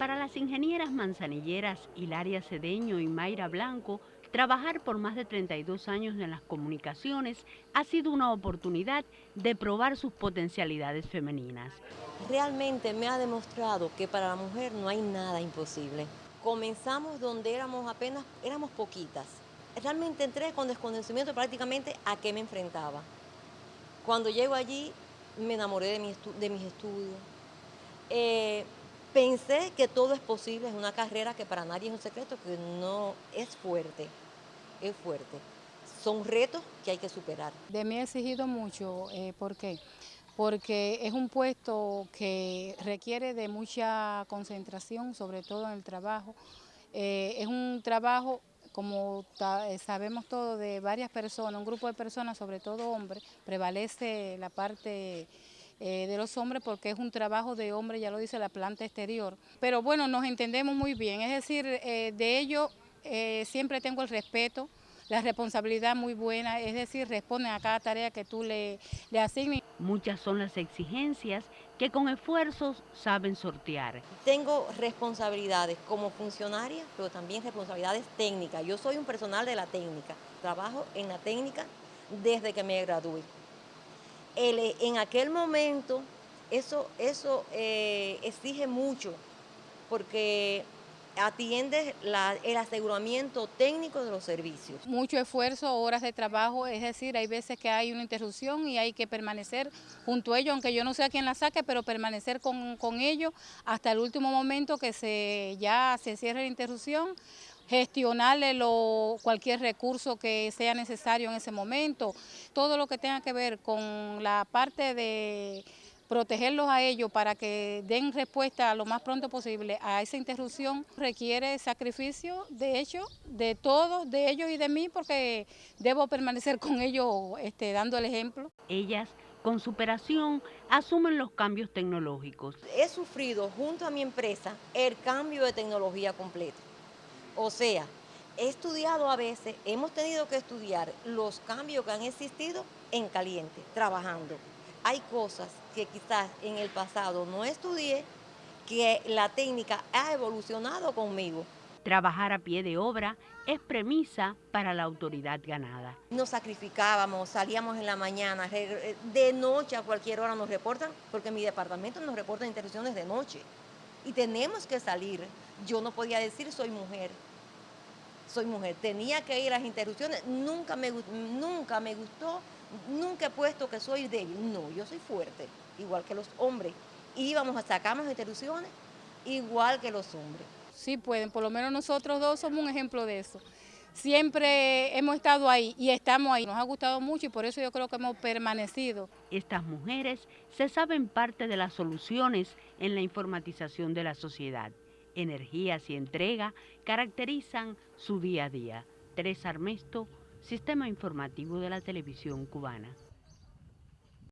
Para las ingenieras manzanilleras Hilaria Cedeño y Mayra Blanco, trabajar por más de 32 años en las comunicaciones ha sido una oportunidad de probar sus potencialidades femeninas. Realmente me ha demostrado que para la mujer no hay nada imposible. Comenzamos donde éramos apenas, éramos poquitas. Realmente entré con desconocimiento prácticamente a qué me enfrentaba. Cuando llego allí me enamoré de, mis estudios. Eh, Pensé que todo es posible, es una carrera que para nadie es un secreto, que no es fuerte, es fuerte. Son retos que hay que superar. De mí he exigido mucho, eh, ¿por qué? Porque es un puesto que requiere de mucha concentración, sobre todo en el trabajo. Eh, es un trabajo como eh, sabemos todos, de varias personas, un grupo de personas, sobre todo hombres, prevalece la parte eh, de los hombres porque es un trabajo de hombre, ya lo dice la planta exterior. Pero bueno, nos entendemos muy bien, es decir, eh, de ello eh, siempre tengo el respeto, la responsabilidad muy buena, es decir, responden a cada tarea que tú le, le asignes. Muchas son las exigencias que con esfuerzos saben sortear. Tengo responsabilidades como funcionaria, pero también responsabilidades técnicas. Yo soy un personal de la técnica, trabajo en la técnica desde que me gradué en aquel momento eso, eso eh, exige mucho porque atiende el aseguramiento técnico de los servicios. Mucho esfuerzo, horas de trabajo, es decir, hay veces que hay una interrupción y hay que permanecer junto a ellos, aunque yo no sé a quién la saque, pero permanecer con, con ellos hasta el último momento que se, ya se cierre la interrupción gestionarle lo, cualquier recurso que sea necesario en ese momento, todo lo que tenga que ver con la parte de protegerlos a ellos para que den respuesta lo más pronto posible a esa interrupción requiere sacrificio, de hecho, de todos, de ellos y de mí, porque debo permanecer con ellos este, dando el ejemplo. Ellas con superación asumen los cambios tecnológicos. He sufrido junto a mi empresa el cambio de tecnología completo. O sea, he estudiado a veces, hemos tenido que estudiar los cambios que han existido en caliente, trabajando. Hay cosas que quizás en el pasado no estudié, que la técnica ha evolucionado conmigo. Trabajar a pie de obra es premisa para la autoridad ganada. Nos sacrificábamos, salíamos en la mañana, de noche a cualquier hora nos reportan, porque mi departamento nos reporta interrupciones de noche y tenemos que salir. Yo no podía decir soy mujer, soy mujer, tenía que ir a las interrupciones, nunca me, nunca me gustó, nunca he puesto que soy débil, no, yo soy fuerte, igual que los hombres. Íbamos a sacarnos interrupciones igual que los hombres. Sí pueden, por lo menos nosotros dos somos un ejemplo de eso siempre hemos estado ahí y estamos ahí. Nos ha gustado mucho y por eso yo creo que hemos permanecido. Estas mujeres se saben parte de las soluciones en la informatización de la sociedad. Energías y entrega caracterizan su día a día. Teresa Armesto, Sistema Informativo de la Televisión Cubana.